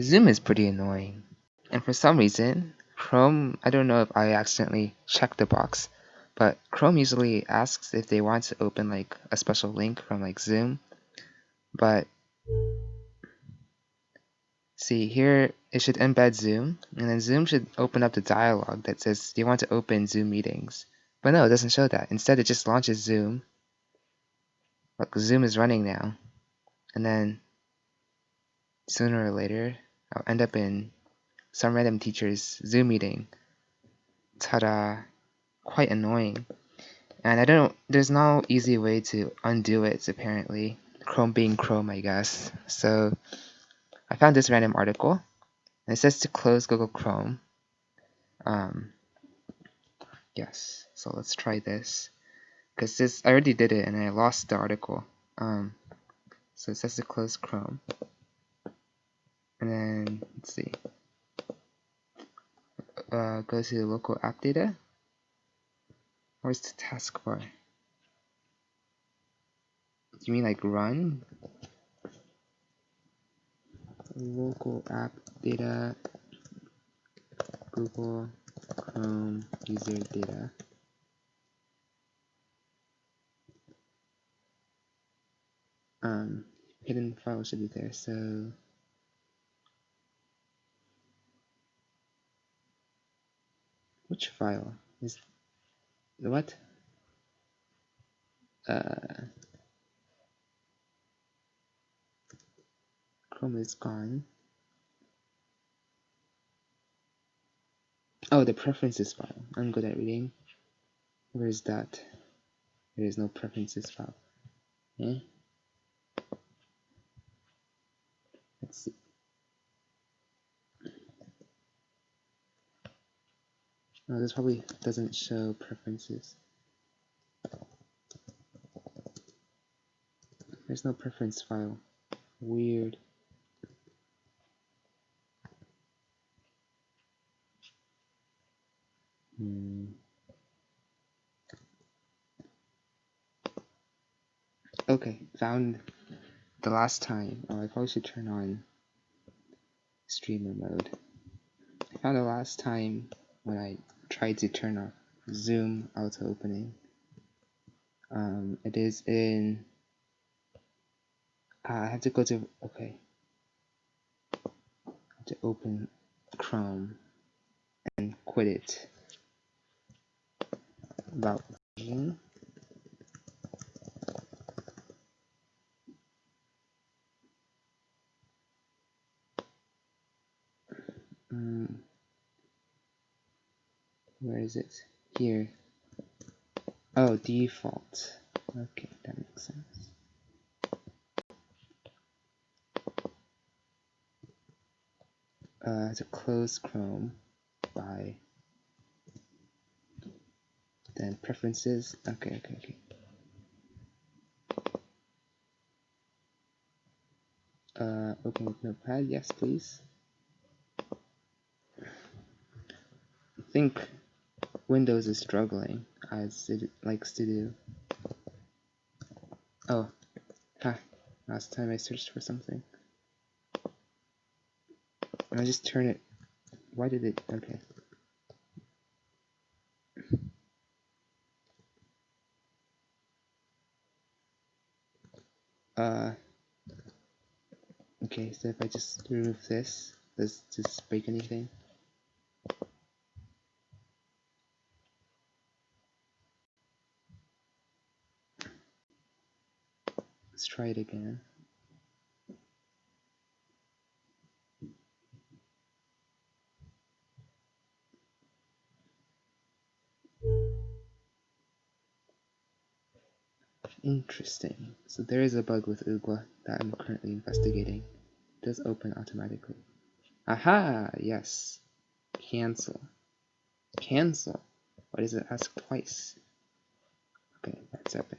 Zoom is pretty annoying. And for some reason, Chrome, I don't know if I accidentally checked the box, but Chrome usually asks if they want to open like a special link from like Zoom. But see here, it should embed Zoom, and then Zoom should open up the dialog that says, do you want to open Zoom meetings? But no, it doesn't show that. Instead, it just launches Zoom. Look, Zoom is running now. And then sooner or later, I'll end up in some random teacher's Zoom meeting. Ta-da! Quite annoying. And I don't, there's no easy way to undo it, apparently. Chrome being Chrome, I guess. So I found this random article. And it says to close Google Chrome. Um, yes, so let's try this. Because this, I already did it and I lost the article. Um, so it says to close Chrome. And then, let's see. Uh, go to the local app data. Where's the taskbar? You mean like run? Local app data, Google Chrome user data. Um, hidden file should be there, so Which file is what? Uh, Chrome is gone. Oh, the preferences file. I'm good at reading. Where is that? There is no preferences file. Eh? Let's see. No, this probably doesn't show preferences. There's no preference file. Weird. Hmm. Okay, found the last time. Oh, I probably should turn on streamer mode. I found the last time when I try to turn off zoom auto opening. Um, it is in, uh, I have to go to, okay, to open Chrome and quit it. About version. Um, where is it? Here. Oh, default. Okay, that makes sense. Uh, to close Chrome by then preferences. Okay, okay, okay. Uh, open with Notepad. Yes, please. I think Windows is struggling, as it likes to do. Oh, ha, last time I searched for something. I just turn it, why did it, okay. Uh, okay, so if I just remove this, does this break anything? Let's try it again. Interesting. So there is a bug with UGWA that I'm currently investigating. It does open automatically. Aha! Yes. Cancel. Cancel. Why does it ask twice? Okay, that's epic.